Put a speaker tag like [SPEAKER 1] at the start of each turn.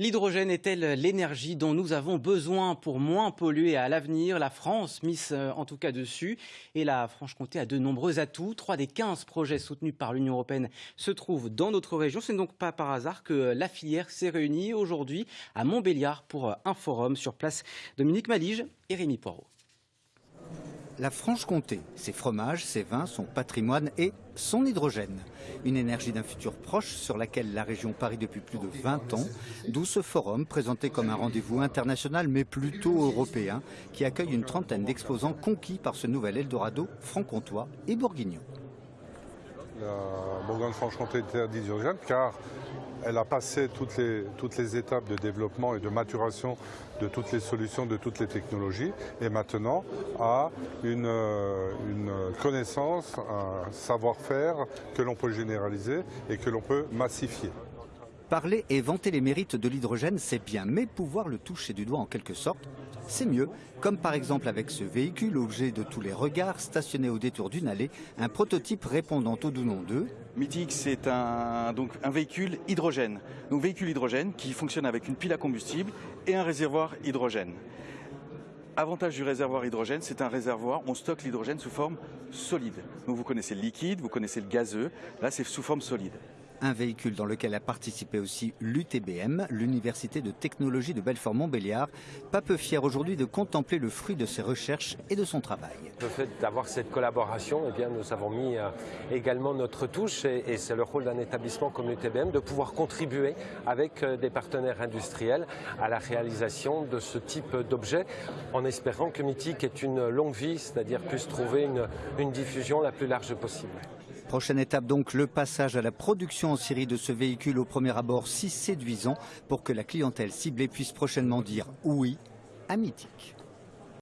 [SPEAKER 1] L'hydrogène est-elle l'énergie dont nous avons besoin pour moins polluer à l'avenir? La France mise euh, en tout cas dessus et la Franche-Comté a de nombreux atouts. Trois des 15 projets soutenus par l'Union européenne se trouvent dans notre région. Ce n'est donc pas par hasard que la filière s'est réunie aujourd'hui à Montbéliard pour un forum sur place. Dominique Malige et Rémi Poirot.
[SPEAKER 2] La Franche-Comté, ses fromages, ses vins, son patrimoine et son hydrogène. Une énergie d'un futur proche sur laquelle la région parie depuis plus de 20 ans, d'où ce forum présenté comme un rendez-vous international mais plutôt européen qui accueille une trentaine d'exposants conquis par ce nouvel Eldorado franc-comtois et bourguignon.
[SPEAKER 3] La Bourgogne-Franche-Comté est d'hydrogène car elle a passé toutes les, étapes de développement et de maturation de toutes les solutions, de toutes les technologies, et maintenant a une, euh, une connaissance, un savoir-faire que l'on peut généraliser et que l'on peut massifier.
[SPEAKER 2] Parler et vanter les mérites de l'hydrogène, c'est bien, mais pouvoir le toucher du doigt en quelque sorte, c'est mieux. Comme par exemple avec ce véhicule, objet de tous les regards, stationné au détour d'une allée, un prototype répondant au doux nom 2.
[SPEAKER 4] Mythique, c'est un, donc un véhicule hydrogène. Donc véhicule hydrogène qui fonctionne avec une pile à combustible et un réservoir hydrogène. Avantage du réservoir hydrogène, c'est un réservoir, on stocke l'hydrogène sous forme solide. Donc vous connaissez le liquide, vous connaissez le gazeux, là c'est sous forme solide
[SPEAKER 2] un véhicule dans lequel a participé aussi l'UTBM, l'Université de technologie de Belfort-Montbéliard, pas peu fier aujourd'hui de contempler le fruit de ses recherches et de son travail.
[SPEAKER 5] Le fait d'avoir cette collaboration, eh bien, nous avons mis euh, également notre touche et, c'est le rôle d'un établissement comme l'UTBM de pouvoir contribuer avec euh, des partenaires industriels à la réalisation de ce type d'objet en espérant que Mythique ait une longue vie, c'est-à-dire puisse trouver une diffusion la plus large possible.
[SPEAKER 2] Prochaine étape donc, le passage à la production en Syrie de ce véhicule au premier abord si séduisant pour que la clientèle ciblée puisse prochainement dire oui à Mythique.